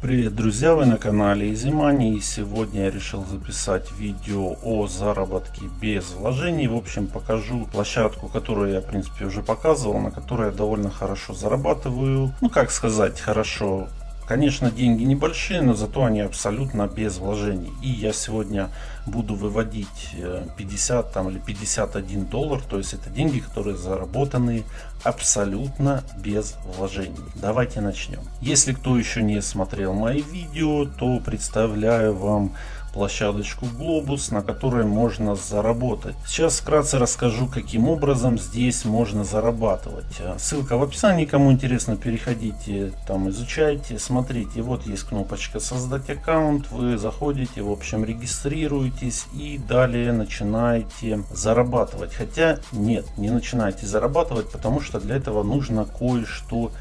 Привет, друзья! Вы на канале EasyMoney и сегодня я решил записать видео о заработке без вложений. В общем, покажу площадку, которую я, в принципе, уже показывал, на которой я довольно хорошо зарабатываю. Ну, как сказать, хорошо. Конечно, деньги небольшие, но зато они абсолютно без вложений. И я сегодня буду выводить 50 э, там, или 51 доллар. То есть это деньги, которые заработаны абсолютно без вложений. Давайте начнем. Если кто еще не смотрел мои видео, то представляю вам площадочку Globus, на которой можно заработать. Сейчас вкратце расскажу, каким образом здесь можно зарабатывать. Ссылка в описании, кому интересно, переходите, там изучайте, смотрите. Вот есть кнопочка создать аккаунт, вы заходите, в общем регистрируетесь и далее начинаете зарабатывать. Хотя нет, не начинаете зарабатывать, потому что для этого нужно кое-что.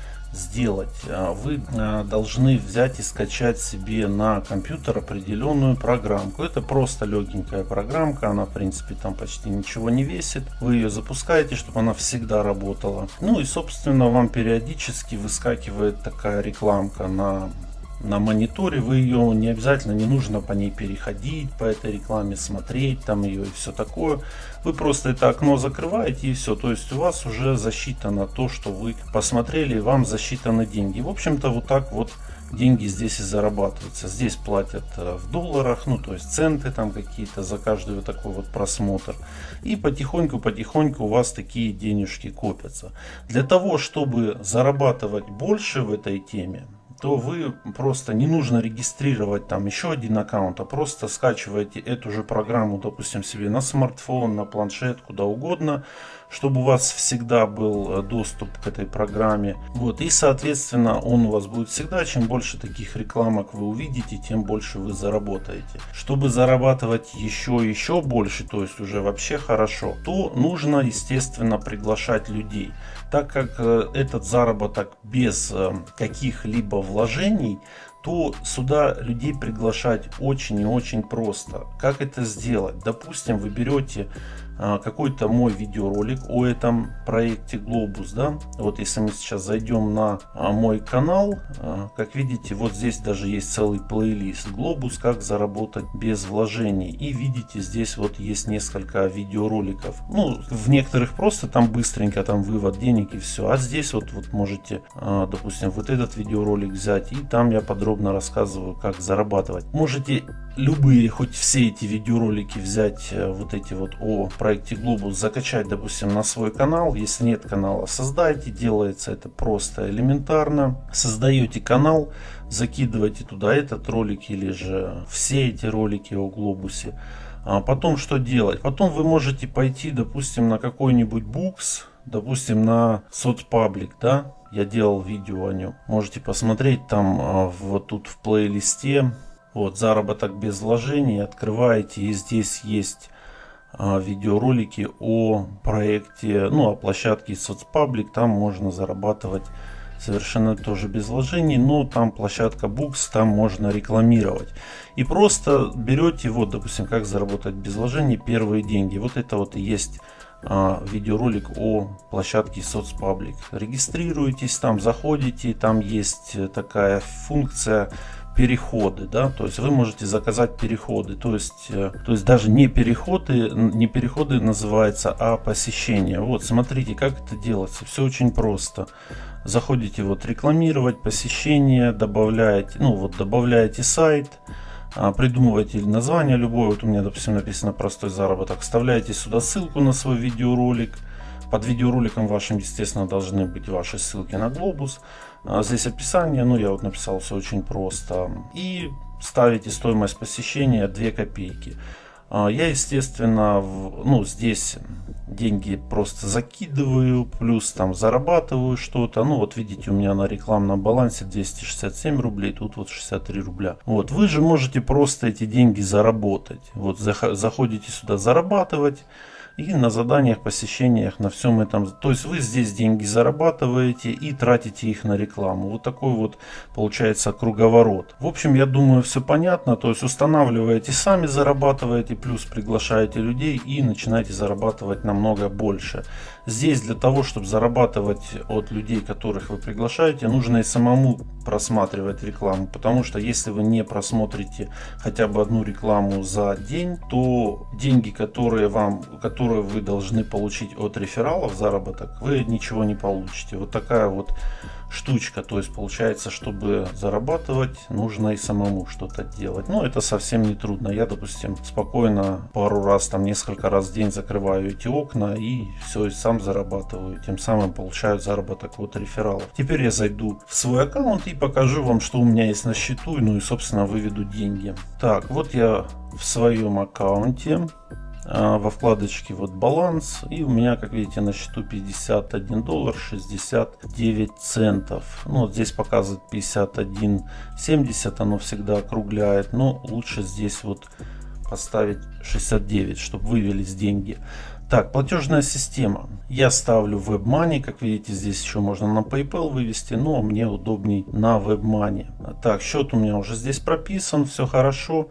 А вы а, должны взять и скачать себе на компьютер определенную программку. Это просто легенькая программка, она в принципе там почти ничего не весит. Вы ее запускаете, чтобы она всегда работала. Ну и собственно вам периодически выскакивает такая рекламка на на мониторе, вы ее не обязательно, не нужно по ней переходить, по этой рекламе смотреть, там ее и все такое. Вы просто это окно закрываете и все. То есть у вас уже засчитано то, что вы посмотрели, вам засчитаны деньги. В общем-то вот так вот деньги здесь и зарабатываются. Здесь платят э, в долларах, ну то есть центы там какие-то за каждый вот такой вот просмотр. И потихоньку-потихоньку у вас такие денежки копятся. Для того, чтобы зарабатывать больше в этой теме, то вы просто не нужно регистрировать там еще один аккаунт, а просто скачиваете эту же программу, допустим, себе на смартфон, на планшет, куда угодно, чтобы у вас всегда был э, доступ к этой программе. Вот, и соответственно он у вас будет всегда. Чем больше таких рекламок вы увидите, тем больше вы заработаете. Чтобы зарабатывать еще еще больше, то есть уже вообще хорошо, то нужно естественно приглашать людей. Так как э, этот заработок без э, каких-либо вложений, то сюда людей приглашать очень и очень просто. Как это сделать? Допустим, вы берете какой-то мой видеоролик о этом проекте Globus, да, вот если мы сейчас зайдем на а, мой канал, а, как видите, вот здесь даже есть целый плейлист Globus, как заработать без вложений, и видите, здесь вот есть несколько видеороликов, ну, в некоторых просто там быстренько там вывод денег и все, а здесь вот, вот можете, допустим, вот этот видеоролик взять, и там я подробно рассказываю, как зарабатывать. Можете любые, хоть все эти видеоролики взять, э, вот эти вот о проекте Globus закачать, допустим, на свой канал. Если нет канала, создайте. Делается это просто элементарно. Создаете канал, закидываете туда этот ролик или же все эти ролики о глобусе. А потом что делать? Потом вы можете пойти, допустим, на какой-нибудь букс, допустим, на соцпаблик, да? Я делал видео о нем. Можете посмотреть там а, вот тут в плейлисте. Вот заработок без вложений. Открываете и здесь есть а, видеоролики о проекте, ну, о площадке соцпаблик. Там можно зарабатывать совершенно тоже без вложений, но там площадка Books, там можно рекламировать. И просто берете, вот, допустим, как заработать без вложений первые деньги. Вот это вот и есть а, видеоролик о площадке соцпаблик. Регистрируетесь там, заходите, там есть такая функция переходы, да, то есть вы можете заказать переходы, то есть, э, то есть даже не переходы, не переходы называется, а посещение. Вот, смотрите, как это делается, все очень просто. Заходите вот рекламировать посещение, добавляете, ну вот добавляете сайт, а, придумываете название любое, вот у меня допустим написано простой заработок, вставляете сюда ссылку на свой видеоролик, под видеороликом вашим, естественно, должны быть ваши ссылки на глобус. А здесь описание, ну я вот написал все очень просто. И ставите стоимость посещения 2 копейки. А я, естественно, ну здесь деньги просто закидываю, плюс там зарабатываю что-то. Ну вот видите, у меня на рекламном балансе 267 рублей, тут вот 63 рубля. Вот вы же можете просто эти деньги заработать. Вот заходите сюда зарабатывать. И на заданиях, посещениях, на всем этом. То есть вы здесь деньги зарабатываете и тратите их на рекламу. Вот такой вот получается круговорот. В общем, я думаю, все понятно. То есть устанавливаете сами, зарабатываете, плюс приглашаете людей и начинаете зарабатывать намного больше. Здесь для того, чтобы зарабатывать от людей, которых вы приглашаете, нужно и самому просматривать рекламу. Потому что если вы не просмотрите хотя бы одну рекламу за день, то деньги, которые, вам, которые вы должны получить от рефералов, заработок, вы ничего не получите. Вот такая вот штучка. То есть получается, чтобы зарабатывать, нужно и самому что-то делать. Но это совсем не трудно. Я, допустим, спокойно пару раз, там несколько раз в день закрываю эти окна и все, и сам зарабатываю. Тем самым получаю заработок от рефералов. Теперь я зайду в свой аккаунт и покажу вам, что у меня есть на счету. Ну и, собственно, выведу деньги. Так, вот я в своем аккаунте. А, во вкладочке вот баланс и у меня как видите на счету 51 доллар 69 центов ну здесь показывает 51 70 оно всегда округляет но лучше здесь вот поставить 69 чтобы вывелись деньги так, платежная система. Я ставлю WebMoney. Как видите, здесь еще можно на PayPal вывести, но мне удобней на WebMoney. Так, счет у меня уже здесь прописан, все хорошо.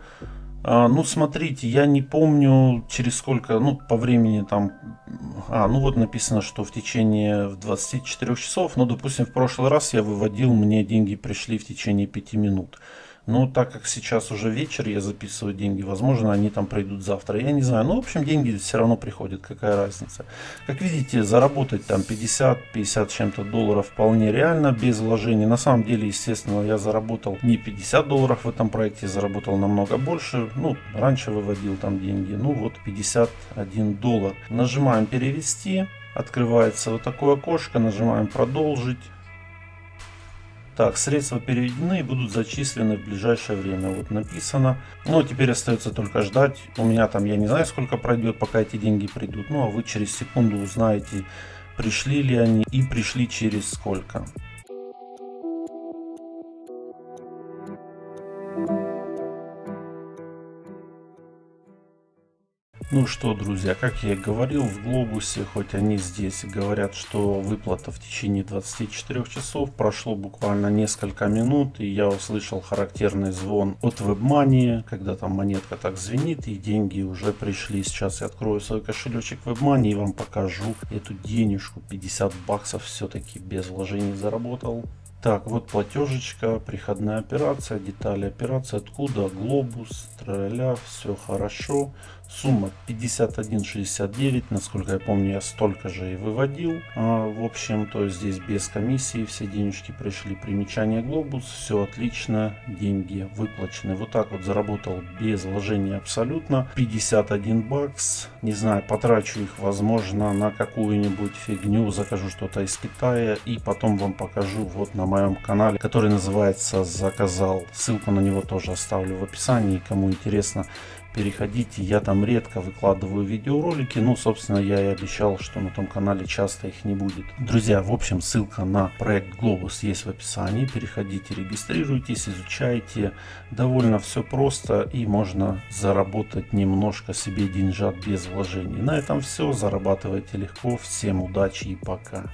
А, ну, смотрите, я не помню через сколько, ну, по времени там, а, ну вот написано, что в течение 24 часов, ну, допустим, в прошлый раз я выводил, мне деньги пришли в течение 5 минут. Но так как сейчас уже вечер, я записываю деньги, возможно, они там пройдут завтра. Я не знаю. Но, ну, в общем, деньги все равно приходят. Какая разница. Как видите, заработать там 50-50 чем-то долларов вполне реально, без вложений. На самом деле, естественно, я заработал не 50 долларов в этом проекте, заработал намного больше. Ну, раньше выводил там деньги. Ну, вот 51 доллар. Нажимаем перевести. Открывается вот такое окошко. Нажимаем продолжить. Так, средства переведены и будут зачислены в ближайшее время. Вот написано. Ну, а теперь остается только ждать. У меня там, я не знаю, сколько пройдет, пока эти деньги придут. Ну, а вы через секунду узнаете, пришли ли они и пришли через сколько. Ну что, друзья, как я и говорил, в Глобусе, хоть они здесь говорят, что выплата в течение 24 часов, прошло буквально несколько минут, и я услышал характерный звон от WebMoney, когда там монетка так звенит, и деньги уже пришли. Сейчас я открою свой кошелечек WebMoney и вам покажу эту денежку, 50 баксов все-таки без вложений заработал. Так, вот платежечка, приходная операция, детали операции, откуда, глобус, траля, все хорошо. Сумма 51.69, насколько я помню, я столько же и выводил. А, в общем, то есть здесь без комиссии все денежки пришли. Примечание глобус, все отлично, деньги выплачены. Вот так вот заработал без вложения абсолютно. 51 бакс, не знаю, потрачу их, возможно, на какую-нибудь фигню, закажу что-то из Китая и потом вам покажу вот на моем канале, который называется «Заказал». Ссылку на него тоже оставлю в описании, кому интересно переходите. Я там редко выкладываю видеоролики, но, собственно, я и обещал, что на том канале часто их не будет. Друзья, в общем, ссылка на проект Globus есть в описании. Переходите, регистрируйтесь, изучайте. Довольно все просто и можно заработать немножко себе деньжат без вложений. На этом все. Зарабатывайте легко. Всем удачи и пока.